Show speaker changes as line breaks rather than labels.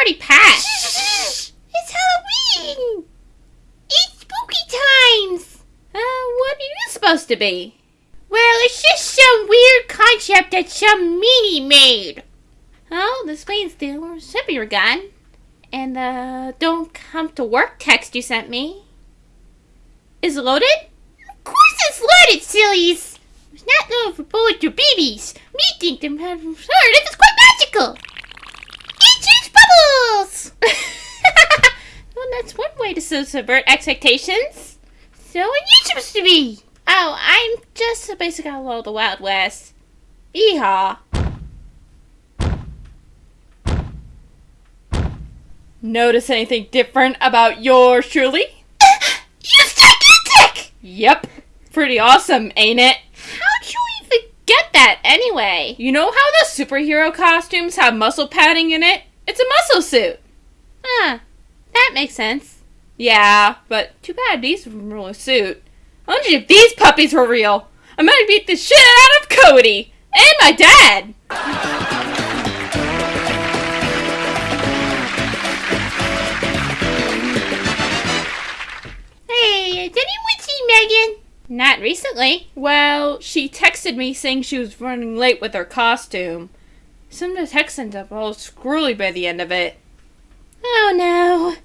already passed. it's Halloween. It's spooky times. Uh, what are you supposed to be? Well, it's just some weird concept that some meanie made. Oh, the screen still should be your gun. And the don't come to work text you sent me. Is it loaded? Of course it's loaded, sillies! It's not loaded for bullets or babies. Me think them sorry, this is quite magical! Way to subvert expectations. So what you supposed to be? Oh, I'm just a basic outlaw of the Wild West. Yeehaw. Notice anything different about yours truly? You're gigantic! Yep. Pretty awesome, ain't it? How'd you even get that anyway? You know how the superhero costumes have muscle padding in it? It's a muscle suit. Huh. That makes sense. Yeah, but too bad these were real suit. I wonder if these puppies were real. I might beat the shit out of Cody and my dad. Hey, did anyone see Megan? Not recently. Well, she texted me saying she was running late with her costume. Some of the text ended up all screwy by the end of it. Oh no.